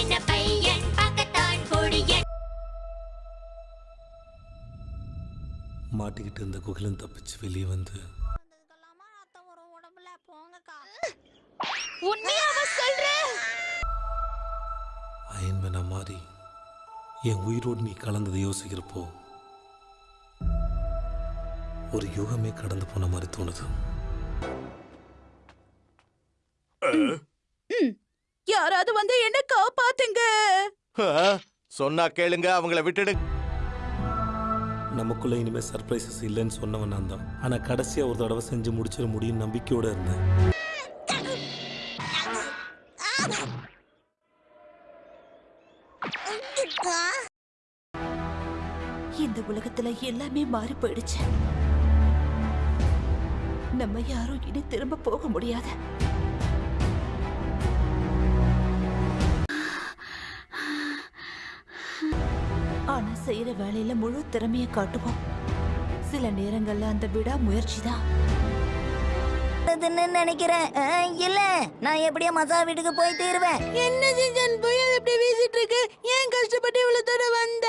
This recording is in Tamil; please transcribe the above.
சின்ன பையன் பார்க்கத்தான் பொடியன் மாட்டிக்கிட்டு இருந்த குகலன் தப்பிச்சு வெளியே வந்து உண்மையாவா சொல்ற? அயன்மேனா மாறி என் உயிரோடு நீ கலந்ததை யோசிக்கிறப்போ ஒரு யுகமே கடந்து போன மாதிரி தோணுது. யாராவது வந்து என்ன காப்பாத்துங்க. சொன்னா கேளுங்க அவங்கள விட்டுடுங்க நமக்குள்ள இனிமே சர்ப்ரைசஸ் இல்லைன்னு சொன்னவன் நான் தான். ஆனா கடைசியா ஒரு தடவை செஞ்சு முடிச்சிட முடியும் நம்பிக்கையோட இருந்தேன். இந்த உலகத்துல எல்லாமே மாறி போயிடுச்சு. நம்ம யாரும் இனி திரும்ப போக முடியாது. ஆனா செய்யற வேலையில முழு திறமைய காட்டுவோம். சில நேரங்கள்ல அந்த விடா முயற்சி தான் அதுன்னு நினைக்கிறேன் இல்ல. நான் எப்படியோ மசா வீட்டுக்கு போய் தீருவேன். என்ன செஞ்சான் போய் அதை அப்படியே வீசிட்டு இருக்கு? ஏன் கஷ்டப்பட்டு இவ்வளவு தூரம் வந்த